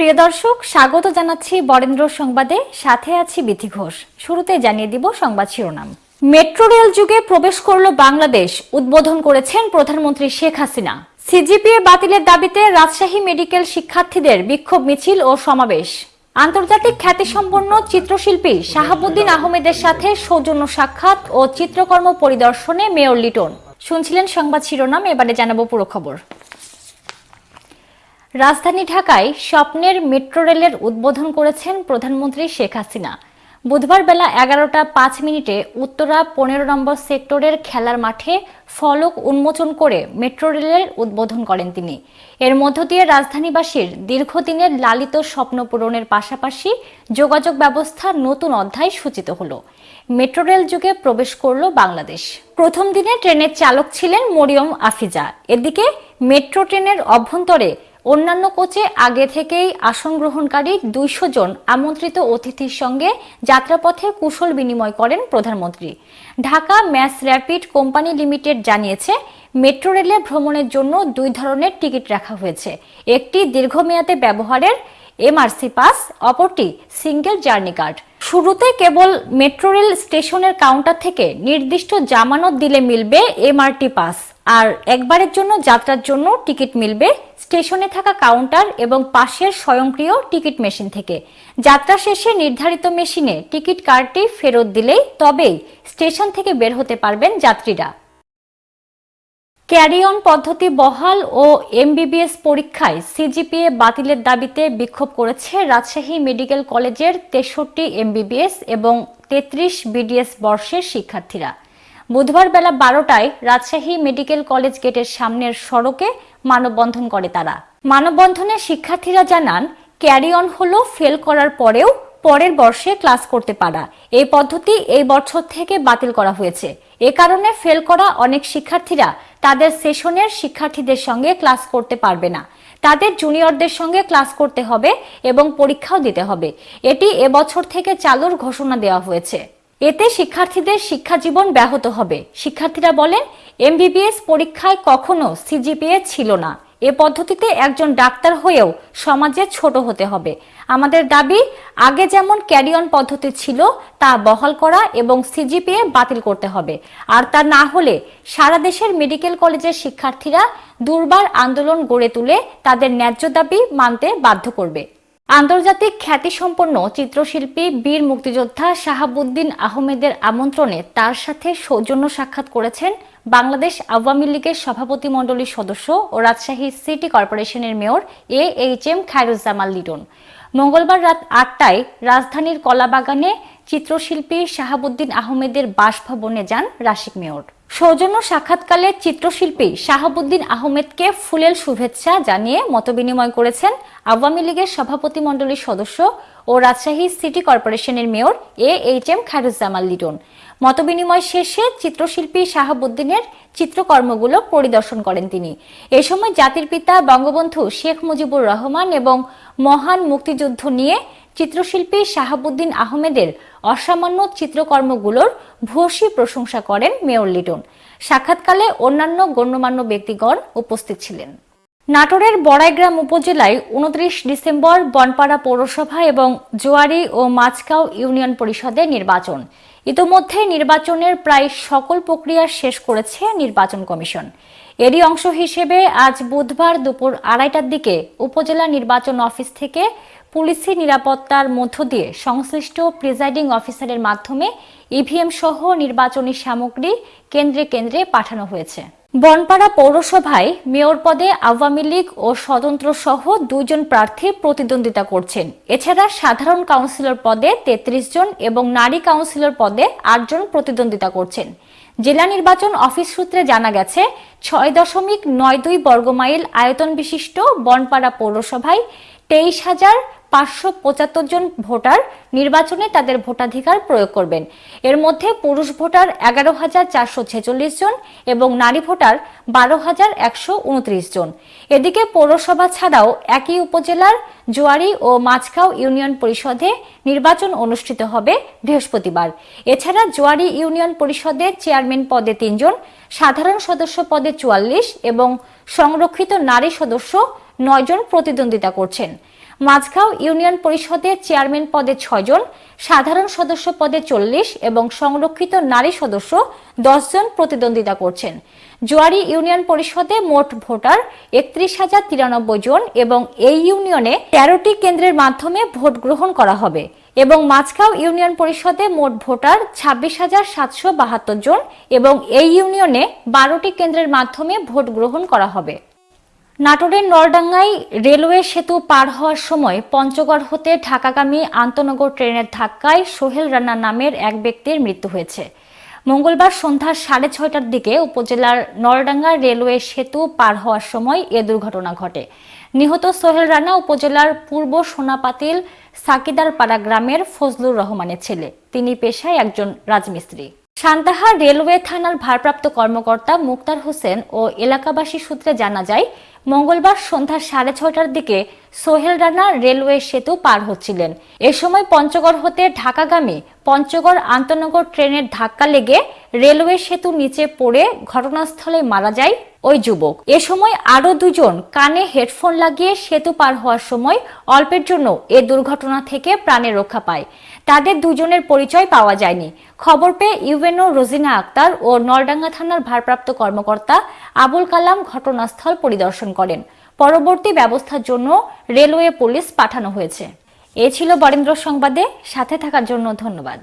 প্রিয় দর্শক, স্বাগত জানাচ্ছি বরেন্দ্র সংবাদে। সাথে আছি বিথি ঘোষ। শুরুতে জানিয়ে দিব সংবাদ শিরোনাম। মেট্রো রেল যুগে প্রবেশ করল বাংলাদেশ। উদ্বোধন করেছেন প্রধানমন্ত্রী শেখ হাসিনা। সিজিপিএ বাতিলের দাবিতে রাজশাহী মেডিকেল শিক্ষার্থীদের বিক্ষোভ মিছিল ও সমাবেশ। আন্তর্জাতিক খ্যাতিসম্পন্ন চিত্রশিল্পী শাহাবুদ্দিন আহমেদের সাথে সৌজন্য সাক্ষাৎ ও চিত্রকর্ম পরিদর্শনে মেয়র লিটন। শুনছিলেন সংবাদ শিরোনাম, এবারে জানাব পুরো খবর। রাজধানী ঢাকায় স্বপ্নের মেট্রো রেলের উদ্বোধন করেছেন প্রধানমন্ত্রী শেখ হাসিনা। বুধবার বেলা এগারোটা পাঁচ মিনিটে উত্তরা পনেরো নম্বর সেক্টরের খেলার মাঠে ফলক উন্মোচন করে মেট্রো রেলের উদ্বোধন করেন তিনি। এর মধ্য দিয়ে রাজধানীবাসীর দীর্ঘদিনের লালিত স্বপ্ন পূরণের পাশাপাশি যোগাযোগ ব্যবস্থা নতুন অধ্যায় সূচিত হল। মেট্রো রেল যুগে প্রবেশ করল বাংলাদেশ। প্রথম দিনে ট্রেনের চালক ছিলেন মরিয়ম আফিজা। এদিকে মেট্রো ট্রেনের অভ্যন্তরে অন্যান্য কোচে আগে থেকেই আসন গ্রহণকারী দুইশো জন আমন্ত্রিত অতিথির সঙ্গে যাত্রাপথে কুশল বিনিময় করেন প্রধানমন্ত্রী। Dhaka mass rapid company limited জানিয়েছে, মেট্রো রেলে ভ্রমণের জন্য দুই ধরনের টিকিট রাখা হয়েছে। একটি দীর্ঘমেয়াদে ব্যবহারের এমআরসি পাস, অপরটি সিঙ্গেল জার্নি কার্ড। শুরুতে কেবল মেট্রো রেল স্টেশনের কাউন্টার থেকে নির্দিষ্ট জামানত দিলে মিলবে এমআরটি পাস। আর একবারের জন্য যাত্রার জন্য টিকিট মিলবে স্টেশনে থাকা কাউন্টার এবং পাশের স্বয়ংক্রিয় টিকিট মেশিন থেকে। যাত্রা শেষে নির্ধারিত মেশিনে টিকিট কার্ডটি ফেরত দিলেই তবেই স্টেশন থেকে বের হতে পারবেন যাত্রীরা। ক্যারি অন পদ্ধতি বহাল ও এমবিবিএস পরীক্ষায় সিজিপিএ বাতিলের দাবিতে বিক্ষোভ করেছে রাজশাহী মেডিকেল কলেজের তেষট্টি এমবিবিএস এবং তেত্রিশ বিডিএস বর্ষের শিক্ষার্থীরা। বুধবার বেলা বারোটায় রাজশাহী মেডিকেল কলেজ গেটের সামনের সড়কে মানববন্ধন করে তারা। মানববন্ধনে শিক্ষার্থীরা জানান, ক্যারি অন হলো ফেল করার পরেও পরের বর্ষে ক্লাস করতে পারা। এই পদ্ধতি এই বছর থেকে বাতিল করা হয়েছে। এ কারণে ফেল করা অনেক শিক্ষার্থীরা তাদের সেশনের শিক্ষার্থীদের সঙ্গে ক্লাস করতে পারবে না। তাদের জুনিয়রদের সঙ্গে ক্লাস করতে হবে এবং পরীক্ষাও দিতে হবে। এটি এবছর থেকে চালুর ঘোষণা দেওয়া হয়েছে। এতে শিক্ষার্থীদের শিক্ষা জীবন ব্যাহত হবে। শিক্ষার্থীরা বলেন, এমবিবিএস পরীক্ষায় কখনো সিজিপিএ ছিল না। এ পদ্ধতিতে একজন ডাক্তার হয়েও সমাজে ছোট হতে হবে। আমাদের দাবি, আগে যেমন ক্যারিয়ন পদ্ধতি ছিল, তা বহাল করা এবং সিজিপিএ বাতিল করতে হবে। আর তা না হলে সারা দেশের মেডিকেল কলেজের শিক্ষার্থীরা দুর্বার আন্দোলন গড়ে তুলে তাদের ন্যায্য দাবি মানতে বাধ্য করবে। আন্তর্জাতিক খ্যাতিসম্পন্ন চিত্রশিল্পী বীর মুক্তিযোদ্ধা শাহাবুদ্দিন আহমেদের আমন্ত্রণে তার সাথে সৌজন্য সাক্ষাৎ করেছেন বাংলাদেশ আওয়ামী লীগের সভাপতি মণ্ডলীর সদস্য ও রাজশাহী সিটি কর্পোরেশনের mayor A H M Khairuzzaman Liton. মঙ্গলবার রাত আটটায় রাজধানীর কলাবাগানে চিত্রশিল্পী শাহাবুদ্দিন আহমেদের বাসভবনে যান রাশিক মেয়র। সৌজন্য সাক্ষাৎকালে চিত্রশিল্পী শাহাবুদ্দিন আহমেদকে ফুলেল শুভেচ্ছা জানিয়ে মতবিনিময় করেছেন আওয়ামী লীগের সভাপতি মণ্ডলীর সদস্য ও রাজশাহী সিটি কর্পোরেশনের mayor A H M Khairuzzaman Liton. মতবিনিময় শেষে চিত্রশিল্পী শাহাবুদ্দিনের চিত্রকর্মগুলো পরিদর্শন করেন তিনি। এ সময় জাতির পিতা বঙ্গবন্ধু শেখ মুজিবুর রহমান এবং মহান মুক্তিযুদ্ধ নিয়ে চিত্রশিল্পী শাহাবুদ্দিন আহমেদের অসামান্য চিত্রকর্মগুলোর ভূয়সী প্রশংসা করেন মেয়র লিটন। সাক্ষাৎকালে অন্যান্য গণ্যমান্য ব্যক্তিগণ উপস্থিত ছিলেন। নাটোরের বড়াইগ্রাম উপজেলায় উনত্রিশ ডিসেম্বর বনপাড়া পৌরসভা এবং জোয়ারি ও মাছকাও ইউনিয়ন পরিষদের নির্বাচন। ইতোমধ্যে নির্বাচনের প্রায় সকল প্রক্রিয়া শেষ করেছে নির্বাচন কমিশন। এরই অংশ হিসেবে আজ বুধবার দুপুর আড়াইটার দিকে উপজেলা নির্বাচন অফিস থেকে পুলিশি নিরাপত্তার মধ্য দিয়ে সংশ্লিষ্ট প্রিজাইডিং অফিসারের মাধ্যমে ইভিএম সহ নির্বাচনী সামগ্রী কেন্দ্রে কেন্দ্রে পাঠানো হয়েছে। বনপাড়া পৌরসভায় মেয়র পদে আওয়ামী লীগ ও স্বতন্ত্র সহ দুইজন প্রার্থী প্রতিদ্বন্দ্বিতা করছেন। এছাড়া সাধারণ কাউন্সিলর পদে ৩৩ জন এবং নারী কাউন্সিলর পদে আটজন প্রতিদ্বন্দ্বিতা করছেন। জেলা নির্বাচন অফিস সূত্রে জানা গেছে, ছয় দশমিক নয় দুই বর্গমাইল আয়তন বিশিষ্ট বনপাড়া পৌরসভায় তেইশ হাজার পাঁচশো পঁচাত্তর জন ভোটার নির্বাচনে তাদের ভোটাধিকার প্রয়োগ করবেন। এর মধ্যে পুরুষ ভোটার এগারো হাজার চারশো ছেচল্লিশ জন এবং নারী ভোটার বারো হাজার একশো উনত্রিশ জন। এদিকে পৌরসভা ছাড়াও একই উপজেলার জোয়ারি ও মাছখাও ইউনিয়ন পরিষদে নির্বাচন অনুষ্ঠিত হবে বৃহস্পতিবার। এছাড়া জোয়ারি ইউনিয়ন পরিষদের চেয়ারম্যান পদে তিনজন সাধারণ সদস্য পদে চুয়াল্লিশ এবং সংরক্ষিত নারী সদস্য নয়জন প্রতিদ্বন্দ্বিতা করছেন। মাঝগাঁও ইউনিয়ন পরিষদের চেয়ারম্যান পদে ছয়জন সাধারণ সদস্য পদে চল্লিশ এবং সংরক্ষিত নারী সদস্য জন প্রতিদ্বন্দ্বিতা করছেন। জোয়ারি ইউনিয়ন পরিষদে মোট ভোটার একত্রিশ হাজার তিরানব্বই জন এবং এই ইউনিয়নে তেরোটি কেন্দ্রের মাধ্যমে ভোট গ্রহণ করা হবে এবং মাঝগাঁও ইউনিয়ন পরিষদে মোট ভোটার ছাব্বিশ হাজার সাতশো বাহাত্তর জন এবং এই ইউনিয়নে বারোটি কেন্দ্রের মাধ্যমে ভোট গ্রহণ করা হবে। নাটোরের নলডাঙ্গায় রেলওয়ে সেতু পার হওয়ার সময় পঞ্চগড় হতে ঢাকাগামী আন্তনগর ট্রেনের ধাক্কায় সোহেল রানা নামের এক ব্যক্তির মৃত্যু হয়েছে। মঙ্গলবার সন্ধ্যা সাড়ে ছয়টার দিকে উপজেলার নলডাঙ্গা রেলওয়ে সেতু পার হওয়ার সময় এ দুর্ঘটনা ঘটে। নিহত সোহেল রানা উপজেলার পূর্ব সোনাপাতিল সাকিদারপাড়া গ্রামের ফজলুর রহমানের ছেলে। তিনি পেশায় একজন রাজমিস্ত্রি। সান্তাহার রেলওয়ে থানার ভারপ্রাপ্ত কর্মকর্তা মুক্তার হোসেন ও এলাকাবাসী সূত্রে জানা যায়, মঙ্গলবার সন্ধ্যা সাড়ে ছয়টার দিকে সোহেল রানা রেলওয়ে সেতু পার হচ্ছিলেন। এ সময় পঞ্চগড় হতে ঢাকাগামী পঞ্চগড় আন্তনগর ট্রেনের ধাক্কা লেগে রেলওয়ে সেতু নিচে পড়ে ঘটনাস্থলে মারা যায় ওই যুবক। এ সময় আরও দুজন কানে হেডফোন লাগিয়ে সেতু পার হওয়ার সময় অল্পের জন্য এ দুর্ঘটনা থেকে প্রাণে রক্ষা পায়। তাদের দুজনের পরিচয় পাওয়া যায়নি। খবর পেয়ে ইউএনও রোজিনা আক্তার ও নলডাঙ্গা থানার ভারপ্রাপ্ত কর্মকর্তা আবুল কালাম ঘটনাস্থল পরিদর্শন করেন। পরবর্তী ব্যবস্থার জন্য রেলওয়ে পুলিশ পাঠানো হয়েছে। এ ছিল বরেন্দ্র সংবাদে। সাথে থাকার জন্য ধন্যবাদ।